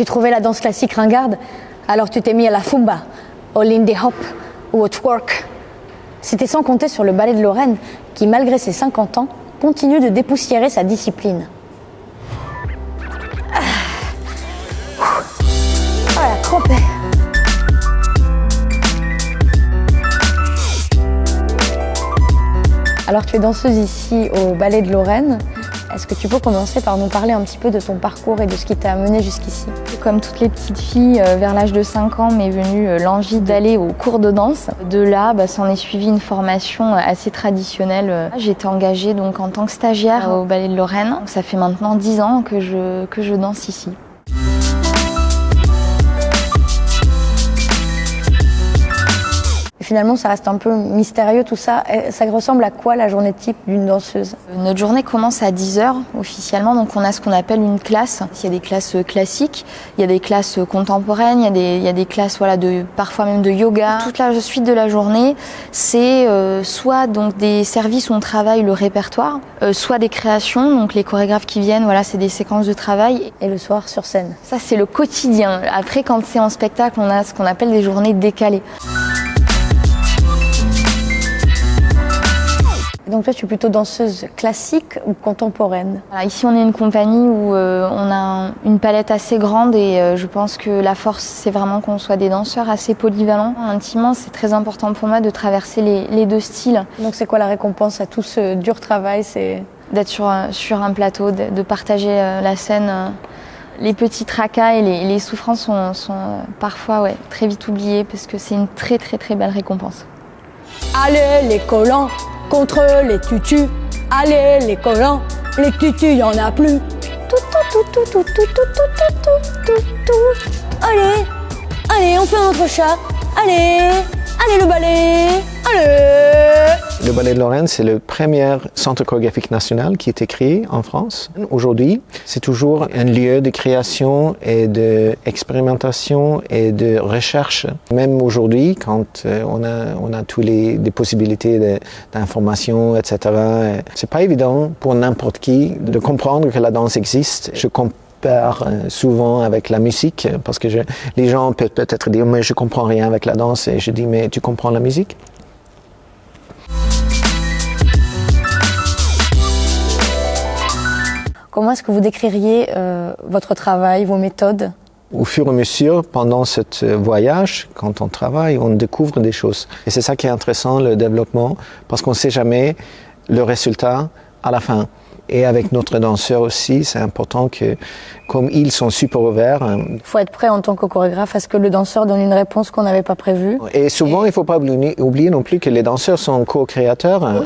Tu trouvais la danse classique ringarde, alors tu t'es mis à la fumba, au lindy hop ou au twerk. C'était sans compter sur le ballet de Lorraine qui, malgré ses 50 ans, continue de dépoussiérer sa discipline. Ah, Ah, la. Alors tu es danseuse ici au Ballet de Lorraine. Est-ce que tu peux commencer par nous parler un petit peu de ton parcours et de ce qui t'a amené jusqu'ici Comme toutes les petites filles, euh, vers l'âge de 5 ans m'est venue euh, l'envie d'aller au cours de danse. De là, bah, s'en est suivi une formation euh, assez traditionnelle. Été engagée donc en tant que stagiaire au Ballet de Lorraine. Ça fait maintenant 10 ans que je danse ici. Finalement, ça reste un peu mystérieux tout ça. Ça ressemble à quoi la journée type d'une danseuse? Notre journée commence à 10h officiellement, donc on a ce qu'on appelle une classe. Il y a des classes classiques, il y a des classes contemporaines, il y a des, il y a des classes voilà, de, parfois même de yoga. Toute la suite de la journée, c'est euh, soit donc des services où on travaille le répertoire, euh, soit des créations, donc les chorégraphes qui viennent, voilà, c'est des séquences de travail. Et le soir sur scène Ça, c'est le quotidien. Après, quand c'est en spectacle, on a ce qu'on appelle des journées décalées. Donc toi, tu es plutôt danseuse classique ou contemporaine? Voilà, ici, on est une compagnie où euh, on a un- une palette assez grande et euh, je pense que la force, c'est vraiment qu'on soit des danseurs assez polyvalents. Intimement, c'est très important pour moi de traverser les, les deux styles, Donc c'est quoi la récompense à tout ce dur travail? C'est d'être sur, un- sur un plateau, de, de partager euh, la scène. euh. Les petits tracas et les, les souffrances sont, sont, euh, parfois ouais, très vite oubliées parce que c'est une très très très belle récompense. Allez les collants contre les tutus. Allez les collants, les tutus, y en a plus. Tout, tout, tout, tout, tout, tout, tout, tout, tout, tout, tout. Allez, allez, on fait un autre chat. Allez, allez le balai. Allez. Le Ballet de Lorraine, c'est le premier centre chorégraphique national qui été créé en France. Aujourd'hui, c'est toujours un lieu de création et d'expérimentation et de recherche. Même aujourd'hui, quand euh, on a, on a toutes les des possibilités de- d'information, etc., euh, c'est pas évident pour n'importe qui de comprendre que la danse existe. Je compare euh, souvent avec la musique parce que je- les gens peuvent peut-être dire mais je comprends rien avec la danse et je dis mais tu comprends la musique? Comment est-ce que vous décririez euh, votre travail, vos méthodes? Au fur et à mesure, pendant ce voyage, quand on travaille, on découvre des choses. Et c'est ça qui est intéressant, le développement, parce qu'on ne sait jamais le résultat à la fin. Et avec notre danseur aussi, c'est important que, comme ils sont super ouverts, euh, Il faut être prêt en tant que chorégraphe à ce que le danseur donne une réponse qu'on n'avait pas prévue. et souvent, il ne faut pas oublier, oublier non plus que les danseurs sont co-créateurs.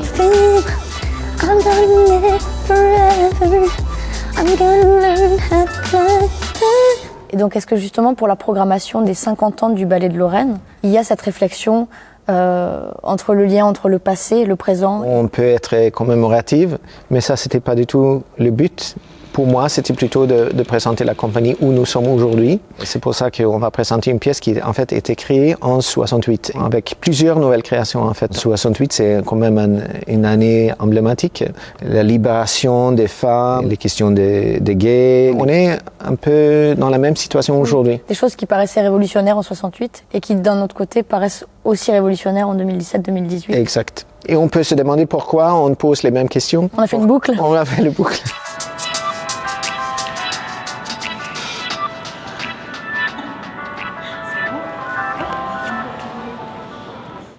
Et donc, est-ce que justement pour la programmation des 50 ans du ballet de Lorraine, il y a cette réflexion euh, entre le lien entre le passé et le présent? On peut être commémorative, mais ça, c'était pas du tout le but. Pour moi, c'était plutôt de, de présenter la compagnie où nous sommes aujourd'hui. C'est pour ça qu'on va présenter une pièce qui, en fait, a été créée en 68, avec plusieurs nouvelles créations, en fait. 68, c'est quand même un- une année emblématique. La libération des femmes, les questions des, des gays. On est un peu dans la même situation aujourd'hui. Des choses qui paraissaient révolutionnaires en 68 et qui, d'un autre côté, paraissent aussi révolutionnaires en 2017-2018. Exact. Et on peut se demander pourquoi on pose les mêmes questions. On a fait une boucle On a fait le boucle.